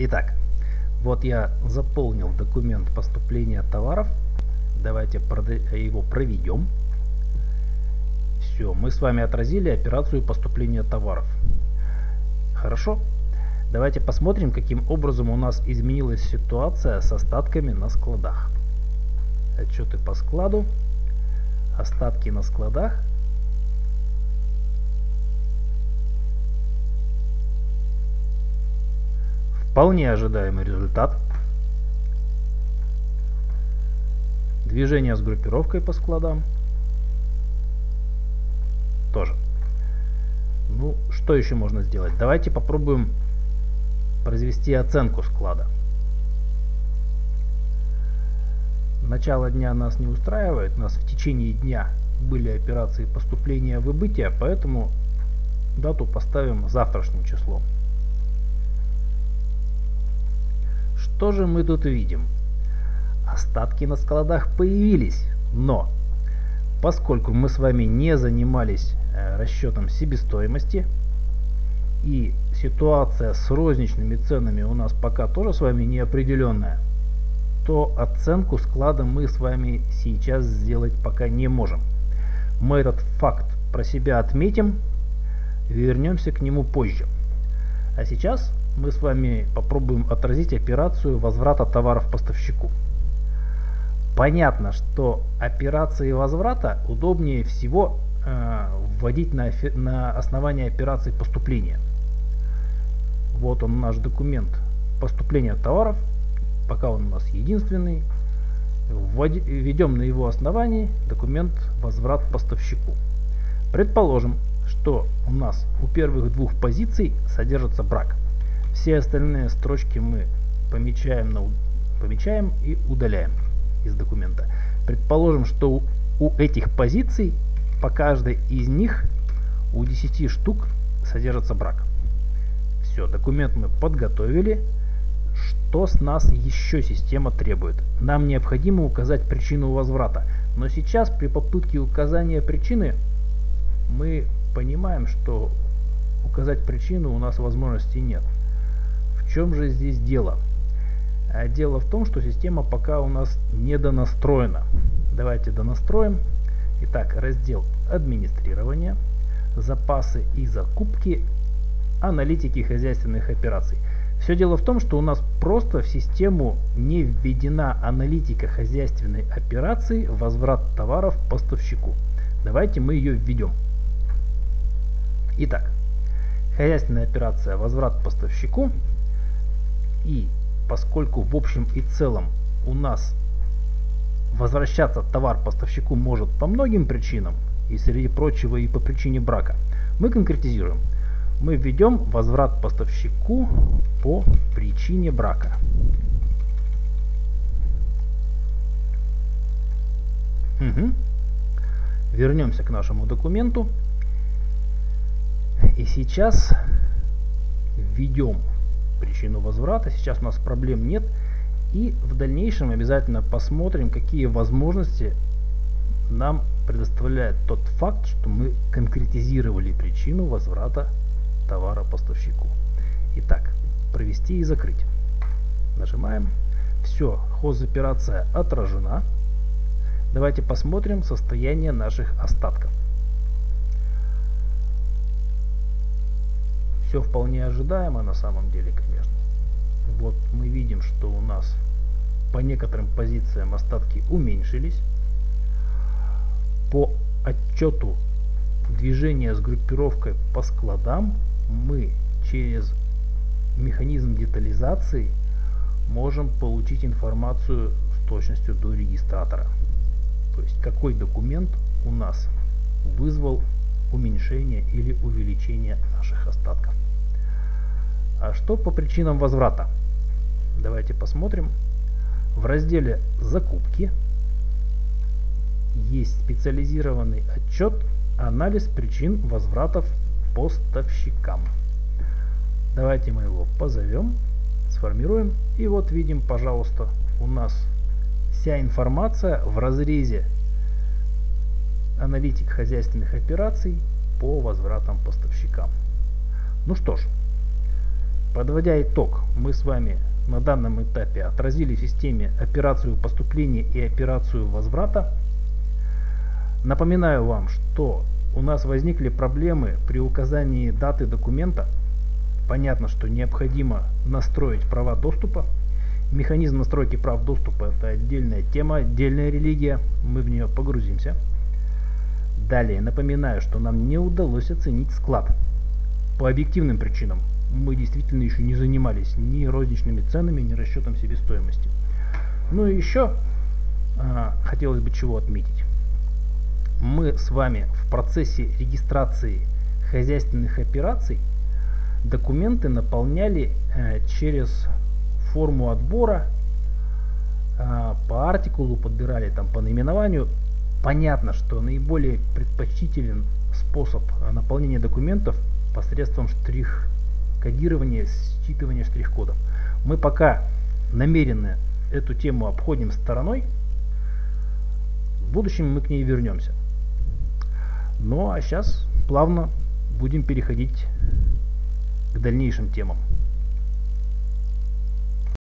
Итак, вот я заполнил документ поступления товаров. Давайте его проведем. Все, мы с вами отразили операцию поступления товаров. Хорошо. Давайте посмотрим, каким образом у нас изменилась ситуация с остатками на складах. Отчеты по складу. Остатки на складах. Вполне ожидаемый результат. Движение с группировкой по складам. Тоже. Ну, что еще можно сделать? Давайте попробуем произвести оценку склада. Начало дня нас не устраивает, у нас в течение дня были операции поступления выбытия, поэтому дату поставим завтрашним числом. Что же мы тут видим? Остатки на складах появились, но поскольку мы с вами не занимались э, расчетом себестоимости и ситуация с розничными ценами у нас пока тоже с вами неопределенная, то оценку склада мы с вами сейчас сделать пока не можем. Мы этот факт про себя отметим, вернемся к нему позже. А сейчас мы с вами попробуем отразить операцию возврата товаров поставщику. Понятно, что операции возврата удобнее всего э, вводить на, на основании операции поступления. Вот он наш документ поступления товаров, пока он у нас единственный. Введем на его основании документ возврат поставщику. Предположим, что у нас у первых двух позиций содержится брак. Все остальные строчки мы помечаем, на, помечаем и удаляем из документа. Предположим, что у, этих позиций по каждой из них у 10 штук содержится брак. Все, документ мы подготовили. Что с нас еще система требует? Нам необходимо указать причину возврата. Но сейчас при попытке указания причины мы понимаем, что указать причину у нас возможности нет. В чем же здесь дело? А дело в том, что система пока у нас не донастроена. Давайте донастроим. Итак, раздел администрирования, запасы и закупки, аналитики хозяйственных операций. Все дело в том, что у нас просто в систему не введена аналитика хозяйственной операции возврат товаров поставщику. Давайте мы ее введем. Итак, хозяйственная операция возврат поставщику и поскольку в общем и целом у нас возвращаться товар поставщику может по многим причинам, и среди прочего и по причине брака, мы конкретизируем. Мы введем возврат поставщику по причине брака. Угу. Вернемся к нашему документу. И сейчас введем причину возврата. Сейчас у нас проблем нет. И в дальнейшем обязательно посмотрим, какие возможности нам предоставляет тот факт, что мы конкретизировали причину возврата товара поставщику. Итак, провести и закрыть. Нажимаем. Все, хозоперация отражена. Давайте посмотрим состояние наших остатков. Все вполне ожидаемо на самом деле, конечно. Вот мы видим, что у нас по некоторым позициям остатки уменьшились. По отчету движения с группировкой по складам мы через механизм детализации можем получить информацию с точностью до регистратора. То есть какой документ у нас вызвал уменьшение или увеличение наших остатков. А что по причинам возврата? Давайте посмотрим. В разделе «Закупки» есть специализированный отчет «Анализ причин возвратов поставщикам». Давайте мы его позовем, сформируем. И вот видим, пожалуйста, у нас вся информация в разрезе аналитик хозяйственных операций по возвратам поставщикам. Ну что ж, Подводя итог, мы с вами на данном этапе отразили в системе операцию поступления и операцию возврата. Напоминаю вам, что у нас возникли проблемы при указании даты документа. Понятно, что необходимо настроить права доступа. Механизм настройки прав доступа это отдельная тема, отдельная религия. Мы в нее погрузимся. Далее напоминаю, что нам не удалось оценить склад. По объективным причинам мы действительно еще не занимались ни розничными ценами, ни расчетом себестоимости. Ну и еще а, хотелось бы чего отметить. Мы с вами в процессе регистрации хозяйственных операций документы наполняли э, через форму отбора, э, по артикулу подбирали там по наименованию. Понятно, что наиболее предпочтителен способ наполнения документов посредством штрих кодирования, считывания штрих-кодов. Мы пока намеренно эту тему обходим стороной. В будущем мы к ней вернемся. Ну а сейчас плавно будем переходить к дальнейшим темам.